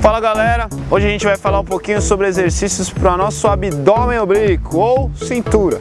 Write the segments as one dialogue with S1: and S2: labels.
S1: Fala galera, hoje a gente vai falar um pouquinho sobre exercícios para nosso abdômen oblíquo ou cintura.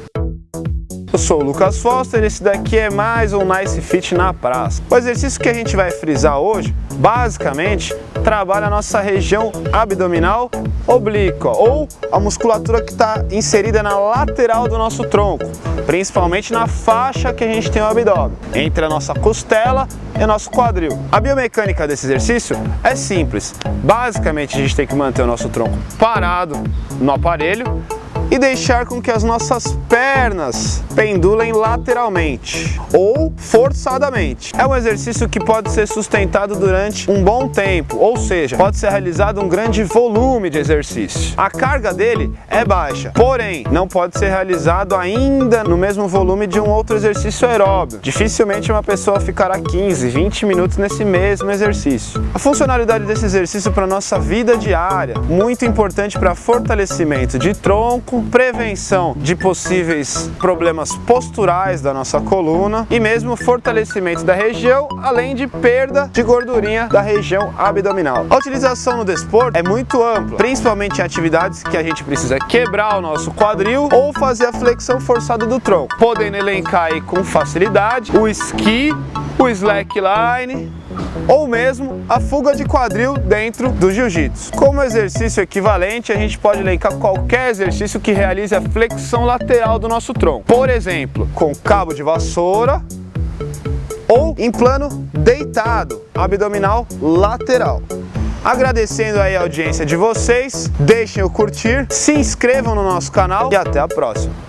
S1: Eu sou o Lucas Foster e esse daqui é mais um Nice Fit na praça. O exercício que a gente vai frisar hoje, basicamente, trabalha a nossa região abdominal oblíqua ou a musculatura que está inserida na lateral do nosso tronco, principalmente na faixa que a gente tem o abdômen, entre a nossa costela e o nosso quadril. A biomecânica desse exercício é simples. Basicamente, a gente tem que manter o nosso tronco parado no aparelho e deixar com que as nossas pernas pendulem lateralmente ou forçadamente. É um exercício que pode ser sustentado durante um bom tempo, ou seja, pode ser realizado um grande volume de exercício. A carga dele é baixa, porém não pode ser realizado ainda no mesmo volume de um outro exercício aeróbio. Dificilmente uma pessoa ficará 15, 20 minutos nesse mesmo exercício. A funcionalidade desse exercício para nossa vida diária, muito importante para fortalecimento de tronco, prevenção de possíveis problemas posturais da nossa coluna e mesmo fortalecimento da região, além de perda de gordurinha da região abdominal. A utilização no desporto é muito ampla, principalmente em atividades que a gente precisa quebrar o nosso quadril ou fazer a flexão forçada do tronco, podendo elencar aí com facilidade o esqui, o slackline, ou mesmo a fuga de quadril dentro do jiu-jitsu. Como exercício equivalente, a gente pode elencar qualquer exercício que realize a flexão lateral do nosso tronco. Por exemplo, com cabo de vassoura ou em plano deitado, abdominal lateral. Agradecendo aí a audiência de vocês, deixem o curtir, se inscrevam no nosso canal e até a próxima.